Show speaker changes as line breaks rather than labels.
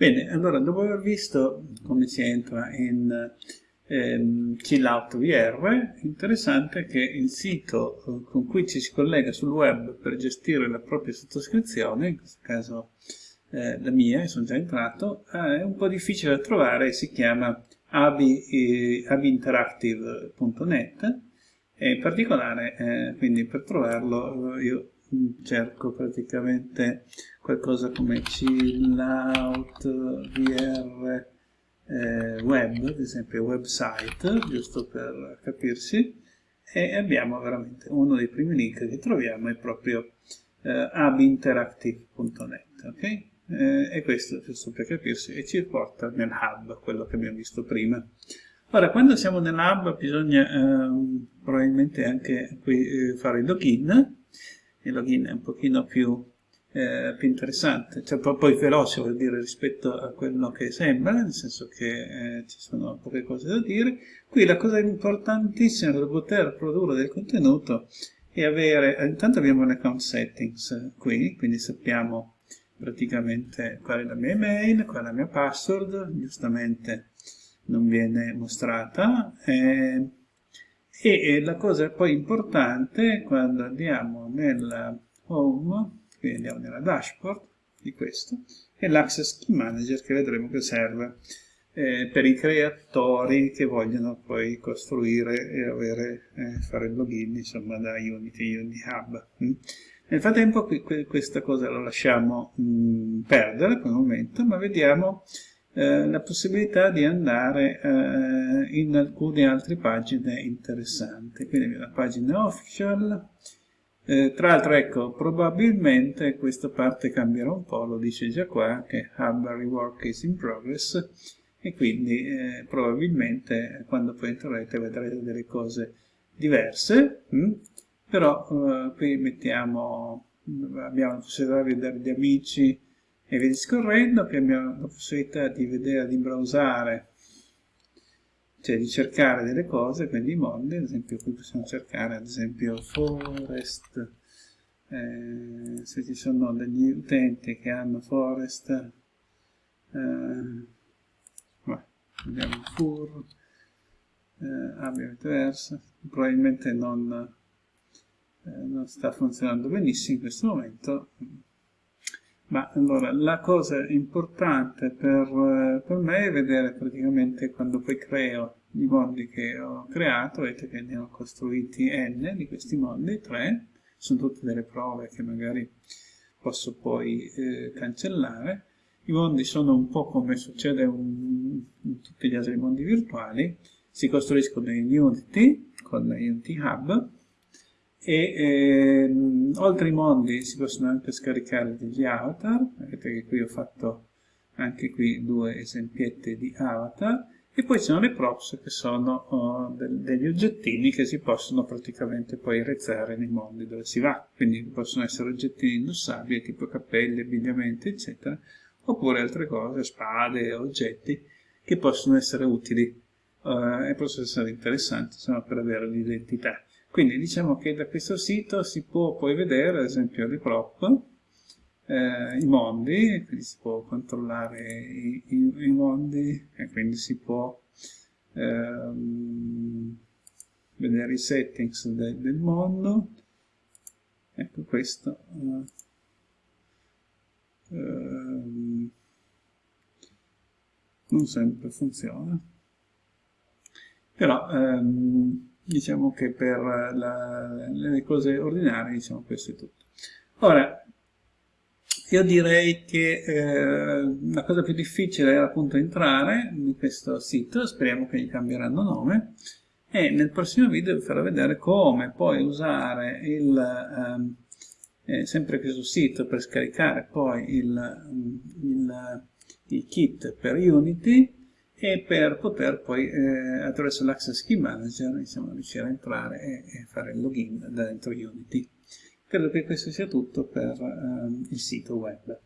Bene, allora dopo aver visto come si entra in ehm, Chillout VR, interessante che il sito eh, con cui ci si collega sul web per gestire la propria sottoscrizione, in questo caso eh, la mia, sono già entrato, eh, è un po' difficile da trovare, si chiama eh, abinteractive.net e in particolare, eh, quindi per trovarlo io cerco praticamente qualcosa come chillout VR eh, web, ad esempio website, giusto per capirsi, e abbiamo veramente uno dei primi link che troviamo è proprio eh, abinteractive.net, ok? Eh, e questo, giusto per capirsi, e ci porta nel hub, quello che abbiamo visto prima. Ora, quando siamo nell'hub bisogna eh, probabilmente anche qui eh, fare il login, il login è un pochino più, eh, più interessante, cioè poi veloce vuol dire rispetto a quello che sembra, nel senso che eh, ci sono poche cose da dire. Qui la cosa importantissima per poter produrre del contenuto è avere, eh, intanto abbiamo l'account settings qui, quindi sappiamo praticamente qual è la mia email, qual è la mia password, giustamente non viene mostrata. Eh, e la cosa poi importante quando andiamo nella home, quindi andiamo nella dashboard di questo, è l'access key manager che vedremo che serve eh, per i creatori che vogliono poi costruire e avere, eh, fare il login insomma da Unity, Unity Hub. Mm. Nel frattempo qui, questa cosa la lasciamo mh, mm, perdere per il momento, ma vediamo eh, la possibilità di andare eh, in alcune altre pagine interessanti. Quindi la pagina official, eh, tra l'altro ecco, probabilmente questa parte cambierà un po', lo dice già qua, che Hub Rework is in progress, e quindi eh, probabilmente quando poi entrerete vedrete delle cose diverse, mh? Hm? però eh, qui mettiamo, abbiamo la possibilità di vedere gli amici, e via discorrendo, che abbiamo la possibilità di vedere, di browsare, cioè di cercare delle cose, quindi i mondi, ad esempio qui possiamo cercare ad esempio forest, eh, se ci sono degli utenti che hanno forest, eh, beh, abbiamo fur, eh, viceversa, probabilmente non, eh, non sta funzionando benissimo in questo momento, ma allora, la cosa importante per, per, me è vedere praticamente quando poi creo i mondi che ho creato, vedete che ne ho costruiti n di questi mondi, 3, sono tutte delle prove che magari posso poi eh, cancellare. I mondi sono un po' come succede un, in tutti gli altri mondi virtuali, si costruiscono in Unity, con Unity Hub, e ehm, oltre ai mondi si possono anche scaricare degli avatar, vedete che qui ho fatto anche qui due esempietti di avatar, e poi ci sono le props che sono oh, de degli oggettini che si possono praticamente poi rezzare nei mondi dove si va, quindi possono essere oggettini indossabili tipo cappelli, abbigliamenti eccetera, oppure altre cose, spade, oggetti che possono essere utili eh, e possono essere interessanti insomma, per avere l'identità. Quindi diciamo che da questo sito si può poi vedere ad esempio le prop, eh, i mondi, quindi si può controllare i, i, i mondi e quindi si può ehm, vedere i settings de, del mondo. Ecco questo. Eh, ehm, non sempre funziona. Però ehm, diciamo che per la, le cose ordinarie diciamo questo è tutto. Ora io direi che eh, la cosa più difficile era appunto entrare in questo sito speriamo che gli cambieranno nome e nel prossimo video vi farò vedere come poi usare il ehm, eh, sempre questo sito per scaricare poi il, il, il kit per Unity e per poter poi eh, attraverso l'Access Key Manager diciamo, riuscire a entrare e, e, fare il login dentro Unity. Credo che questo sia tutto per eh, il sito web.